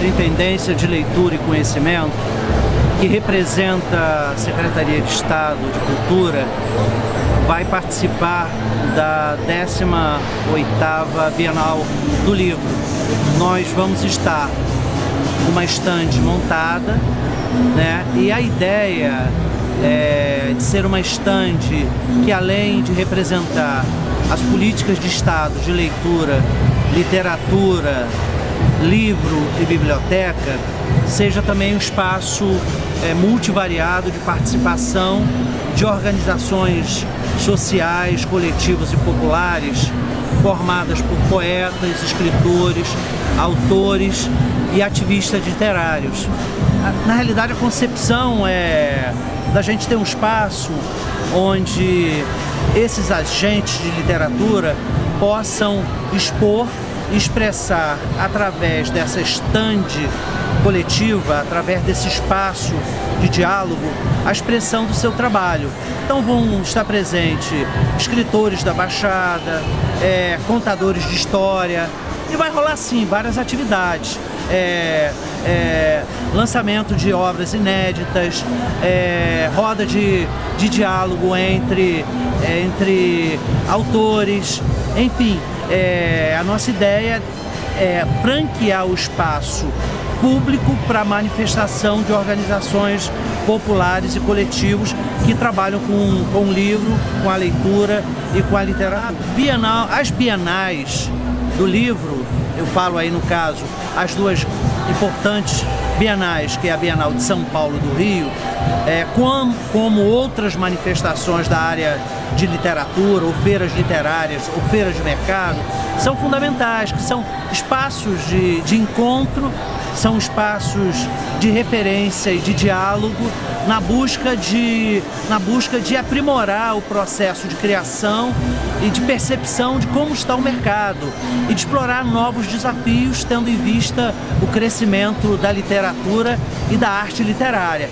Superintendência de Leitura e Conhecimento, que representa a Secretaria de Estado de Cultura, vai participar da 18ª Bienal do Livro. Nós vamos estar uma estande montada, né? E a ideia é de ser uma estande que além de representar as políticas de Estado de leitura, literatura, livro e biblioteca seja também um espaço é, multivariado de participação de organizações sociais, coletivas e populares formadas por poetas, escritores, autores e ativistas literários. Na realidade, a concepção é da gente ter um espaço onde esses agentes de literatura possam expor expressar através dessa estande coletiva, através desse espaço de diálogo, a expressão do seu trabalho. Então vão estar presentes escritores da Baixada, é, contadores de história, e vai rolar sim várias atividades. É, é, lançamento de obras inéditas, é, roda de, de diálogo entre, é, entre autores, enfim, é, a nossa ideia é franquear o espaço público para manifestação de organizações populares e coletivos que trabalham com, com o livro, com a leitura e com a literatura. Bienal, as bienais do livro, eu falo aí no caso, as duas importantes bienais, que é a Bienal de São Paulo do Rio, é, como, como outras manifestações da área de literatura, ou feiras literárias, ou feiras de mercado, são fundamentais, que são espaços de, de encontro, são espaços de referência e de diálogo na busca de, na busca de aprimorar o processo de criação e de percepção de como está o mercado e de explorar novos desafios tendo em vista o crescimento da literatura e da arte literária.